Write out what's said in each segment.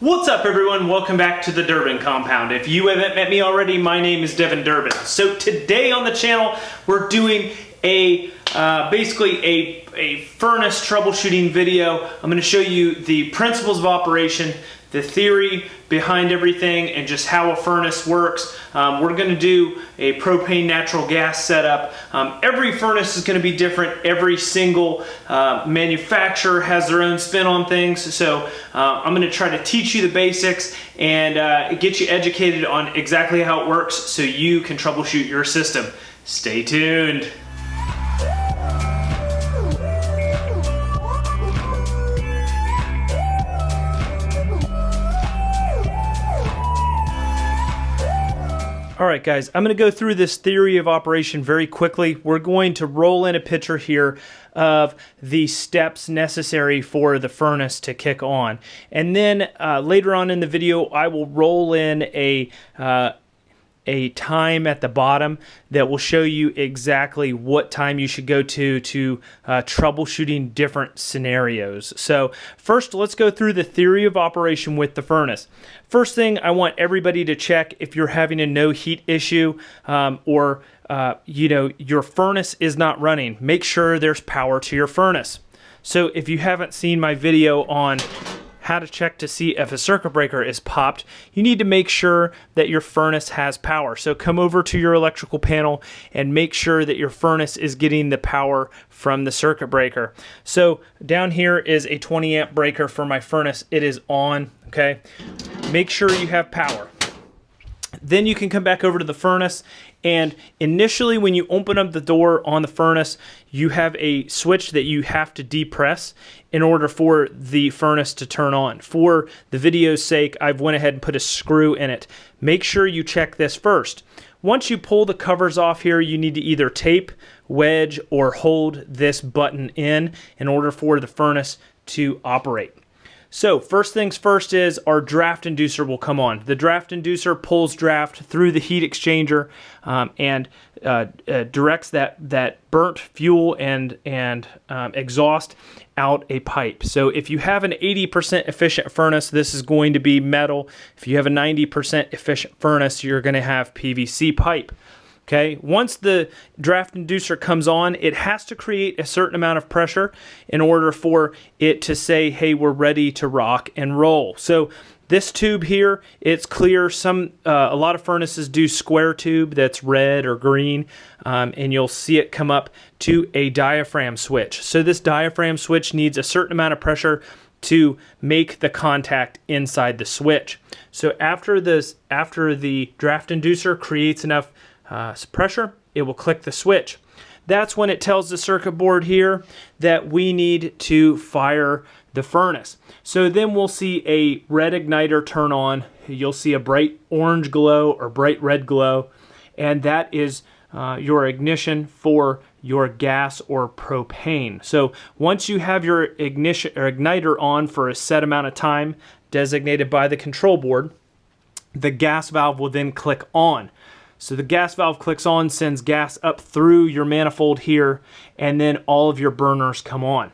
What's up everyone? Welcome back to the Durbin Compound. If you haven't met me already, my name is Devin Durbin. So today on the channel, we're doing a uh, basically a, a furnace troubleshooting video. I'm going to show you the principles of operation, the theory behind everything and just how a furnace works. Um, we're going to do a propane natural gas setup. Um, every furnace is going to be different. Every single uh, manufacturer has their own spin on things. So uh, I'm going to try to teach you the basics and uh, get you educated on exactly how it works so you can troubleshoot your system. Stay tuned. All right, guys, I'm going to go through this theory of operation very quickly. We're going to roll in a picture here of the steps necessary for the furnace to kick on. And then uh, later on in the video, I will roll in a uh, a time at the bottom that will show you exactly what time you should go to to uh, troubleshooting different scenarios. So first, let's go through the theory of operation with the furnace. First thing, I want everybody to check if you're having a no heat issue um, or uh, you know your furnace is not running. Make sure there's power to your furnace. So if you haven't seen my video on how to check to see if a circuit breaker is popped, you need to make sure that your furnace has power. So come over to your electrical panel and make sure that your furnace is getting the power from the circuit breaker. So down here is a 20 amp breaker for my furnace. It is on, okay? Make sure you have power. Then you can come back over to the furnace and initially when you open up the door on the furnace, you have a switch that you have to depress in order for the furnace to turn on. For the video's sake, I've went ahead and put a screw in it. Make sure you check this first. Once you pull the covers off here, you need to either tape, wedge, or hold this button in in order for the furnace to operate. So first things first is our draft inducer will come on. The draft inducer pulls draft through the heat exchanger um, and uh, uh, directs that that burnt fuel and and um, exhaust out a pipe. So if you have an 80% efficient furnace, this is going to be metal. If you have a 90% efficient furnace, you're going to have PVC pipe. Okay, once the draft inducer comes on, it has to create a certain amount of pressure in order for it to say, hey, we're ready to rock and roll. So this tube here, it's clear. Some uh, a lot of furnaces do square tube that's red or green, um, and you'll see it come up to a diaphragm switch. So this diaphragm switch needs a certain amount of pressure to make the contact inside the switch. So after this, after the draft inducer creates enough uh, pressure, it will click the switch. That's when it tells the circuit board here that we need to fire the furnace. So then we'll see a red igniter turn on. You'll see a bright orange glow or bright red glow, and that is uh, your ignition for your gas or propane. So once you have your ignition or igniter on for a set amount of time designated by the control board, the gas valve will then click on. So the gas valve clicks on, sends gas up through your manifold here, and then all of your burners come on.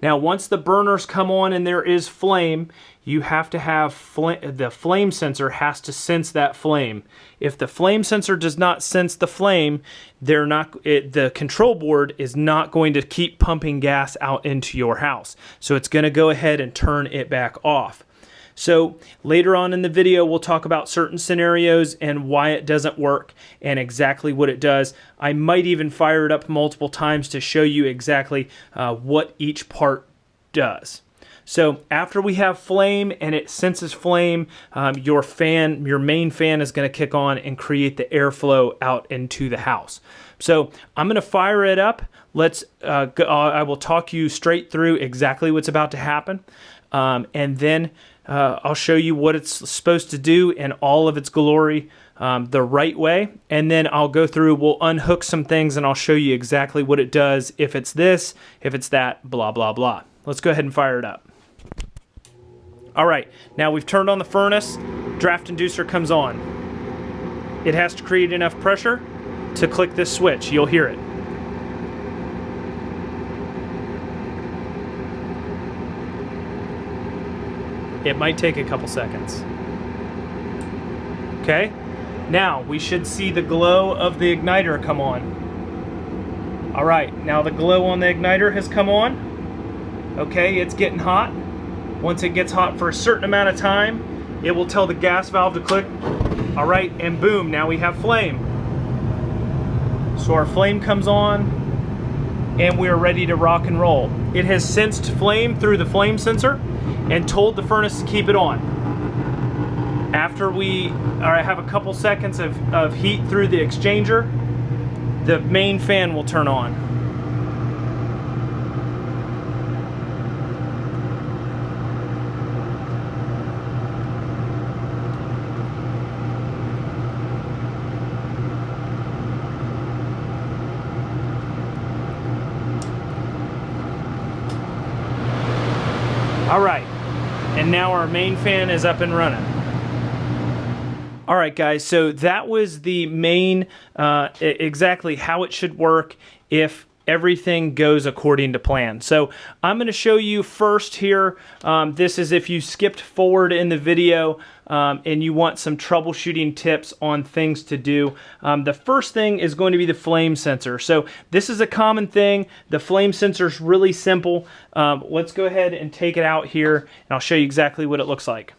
Now, once the burners come on and there is flame, you have to have fl the flame sensor has to sense that flame. If the flame sensor does not sense the flame, they're not it, the control board is not going to keep pumping gas out into your house. So it's going to go ahead and turn it back off. So later on in the video, we'll talk about certain scenarios and why it doesn't work and exactly what it does. I might even fire it up multiple times to show you exactly uh, what each part does. So after we have flame and it senses flame, um, your fan, your main fan is going to kick on and create the airflow out into the house. So I'm going to fire it up. Let's. Uh, go, I will talk you straight through exactly what's about to happen, um, and then uh, I'll show you what it's supposed to do in all of its glory um, the right way. And then I'll go through, we'll unhook some things and I'll show you exactly what it does. If it's this, if it's that, blah, blah, blah. Let's go ahead and fire it up. All right, now we've turned on the furnace. Draft inducer comes on. It has to create enough pressure to click this switch. You'll hear it. It might take a couple seconds. Okay, now we should see the glow of the igniter come on. All right, now the glow on the igniter has come on. Okay, it's getting hot. Once it gets hot for a certain amount of time, it will tell the gas valve to click. All right, and boom, now we have flame. So our flame comes on, and we are ready to rock and roll. It has sensed flame through the flame sensor and told the furnace to keep it on. After we or I have a couple seconds of, of heat through the exchanger, the main fan will turn on. All right, and now our main fan is up and running. All right, guys, so that was the main, uh, exactly how it should work if everything goes according to plan. So I'm going to show you first here, um, this is if you skipped forward in the video um, and you want some troubleshooting tips on things to do. Um, the first thing is going to be the flame sensor. So this is a common thing. The flame sensor is really simple. Um, let's go ahead and take it out here and I'll show you exactly what it looks like.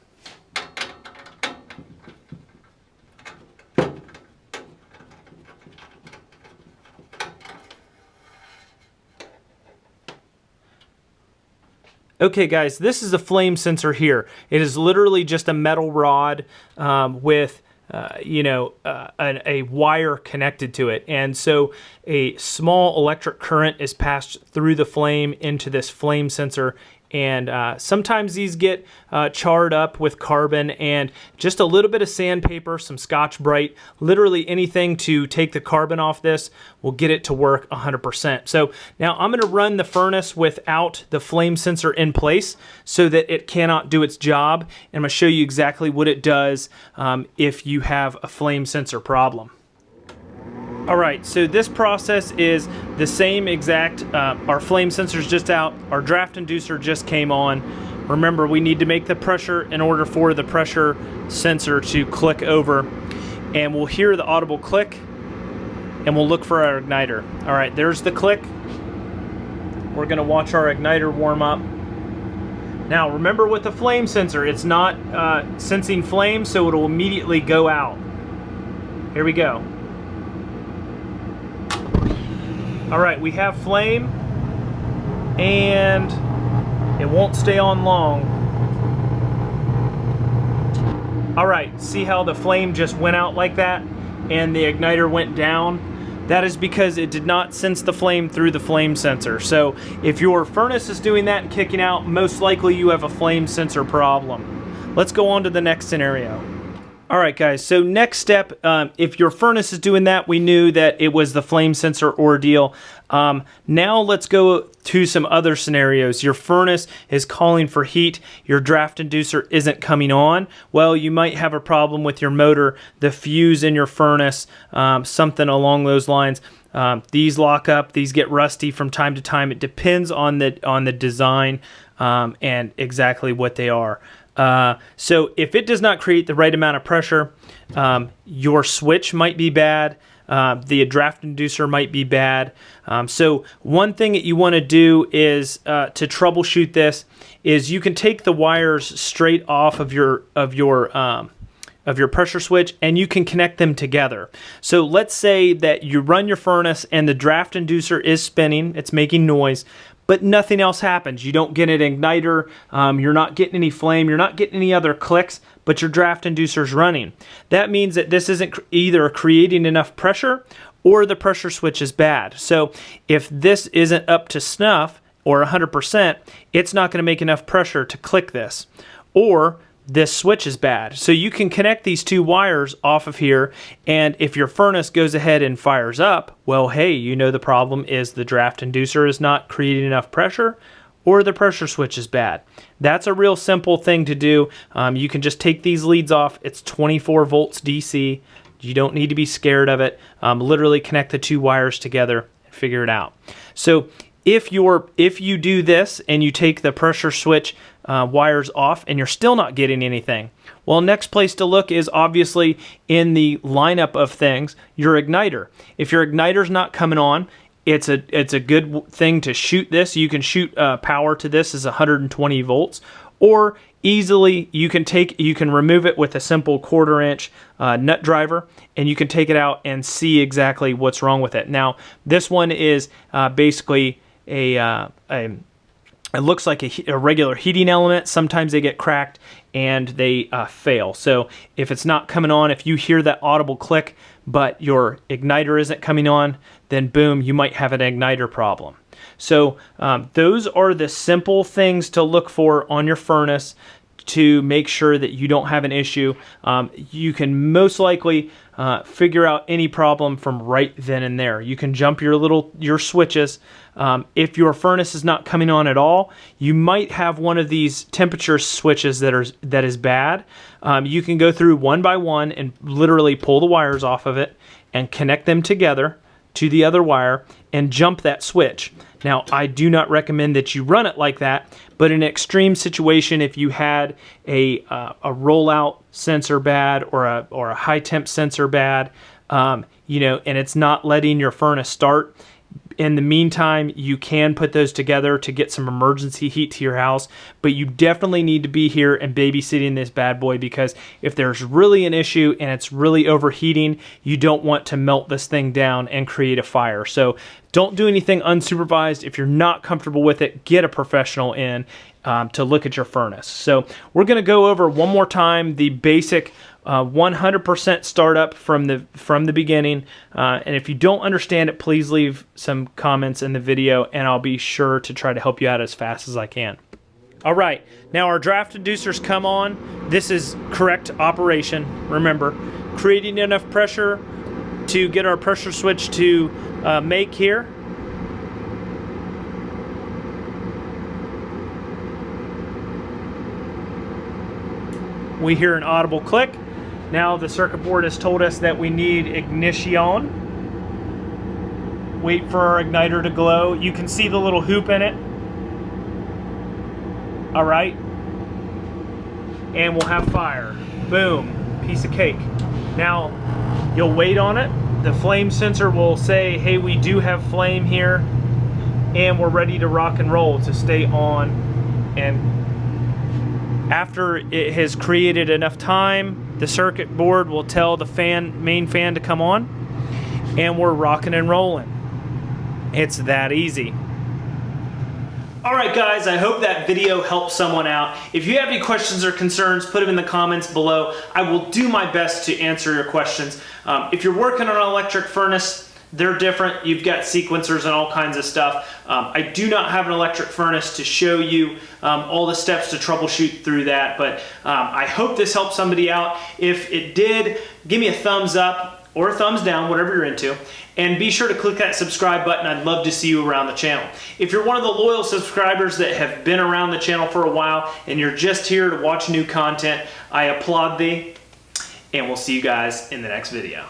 Okay guys, this is a flame sensor here. It is literally just a metal rod um, with uh, you know, uh, an, a wire connected to it. And so a small electric current is passed through the flame into this flame sensor and uh, sometimes these get uh, charred up with carbon and just a little bit of sandpaper, some Scotch-Brite, literally anything to take the carbon off this will get it to work 100%. So now I'm going to run the furnace without the flame sensor in place so that it cannot do its job. And I'm going to show you exactly what it does um, if you have a flame sensor problem. All right, so this process is the same exact, uh, our flame sensor's just out, our draft inducer just came on. Remember, we need to make the pressure in order for the pressure sensor to click over. And we'll hear the audible click, and we'll look for our igniter. All right, there's the click. We're gonna watch our igniter warm up. Now, remember with the flame sensor, it's not uh, sensing flame, so it'll immediately go out. Here we go. All right, we have flame and it won't stay on long. All right, see how the flame just went out like that and the igniter went down? That is because it did not sense the flame through the flame sensor. So if your furnace is doing that and kicking out, most likely you have a flame sensor problem. Let's go on to the next scenario. All right, guys, so next step, um, if your furnace is doing that, we knew that it was the flame sensor ordeal. Um, now let's go to some other scenarios. Your furnace is calling for heat, your draft inducer isn't coming on. Well, you might have a problem with your motor, the fuse in your furnace, um, something along those lines. Um, these lock up, these get rusty from time to time. It depends on the, on the design um, and exactly what they are. Uh, so if it does not create the right amount of pressure, um, your switch might be bad. Uh, the draft inducer might be bad. Um, so one thing that you want to do is uh, to troubleshoot this is you can take the wires straight off of your of your um, of your pressure switch and you can connect them together. So let's say that you run your furnace and the draft inducer is spinning, it's making noise, but nothing else happens. You don't get an igniter, um, you're not getting any flame, you're not getting any other clicks, but your draft inducer's running. That means that this isn't either creating enough pressure or the pressure switch is bad. So if this isn't up to snuff or 100%, it's not going to make enough pressure to click this. Or this switch is bad. So you can connect these two wires off of here and if your furnace goes ahead and fires up, well hey, you know the problem is the draft inducer is not creating enough pressure or the pressure switch is bad. That's a real simple thing to do. Um, you can just take these leads off. It's 24 volts DC. You don't need to be scared of it. Um, literally connect the two wires together and figure it out. So if you're if you do this and you take the pressure switch uh, wires off and you're still not getting anything. Well, next place to look is obviously in the lineup of things, your igniter. If your igniter's not coming on, it's a it's a good thing to shoot this. You can shoot uh, power to this is 120 volts, or easily you can take you can remove it with a simple quarter inch uh, nut driver and you can take it out and see exactly what's wrong with it now this one is uh, basically a, uh, a, it looks like a, a, regular heating element. Sometimes they get cracked and they uh, fail. So if it's not coming on if you hear that audible click but your igniter isn't coming on then boom you might have an igniter problem. So um, those are the simple things to look for on your furnace to make sure that you don't have an issue. Um, you can most likely uh, figure out any problem from right then and there. You can jump your little your switches. Um, if your furnace is not coming on at all, you might have one of these temperature switches that are that is bad. Um, you can go through one by one and literally pull the wires off of it and connect them together to the other wire and jump that switch. Now, I do not recommend that you run it like that, but in an extreme situation, if you had a, uh, a rollout sensor bad or a, or a high temp sensor bad, um, you know, and it's not letting your furnace start, in the meantime, you can put those together to get some emergency heat to your house, but you definitely need to be here and babysitting this bad boy because if there's really an issue and it's really overheating, you don't want to melt this thing down and create a fire. So don't do anything unsupervised. If you're not comfortable with it, get a professional in um, to look at your furnace. So we're going to go over one more time the basic 100% uh, startup from the from the beginning. Uh, and if you don't understand it, please leave some comments in the video, and I'll be sure to try to help you out as fast as I can. All right, now our draft inducers come on. This is correct operation. Remember, creating enough pressure to get our pressure switch to uh, make here. We hear an audible click. Now the circuit board has told us that we need ignition. Wait for our igniter to glow. You can see the little hoop in it. All right. And we'll have fire. Boom, piece of cake. Now, you'll wait on it. The flame sensor will say, hey, we do have flame here and we're ready to rock and roll to stay on and after it has created enough time, the circuit board will tell the fan, main fan to come on, and we're rocking and rolling. It's that easy. Alright guys, I hope that video helped someone out. If you have any questions or concerns, put them in the comments below. I will do my best to answer your questions. Um, if you're working on an electric furnace, they're different. You've got sequencers and all kinds of stuff. Um, I do not have an electric furnace to show you um, all the steps to troubleshoot through that, but um, I hope this helped somebody out. If it did, give me a thumbs up or a thumbs down, whatever you're into. And be sure to click that subscribe button. I'd love to see you around the channel. If you're one of the loyal subscribers that have been around the channel for a while and you're just here to watch new content, I applaud thee. And we'll see you guys in the next video.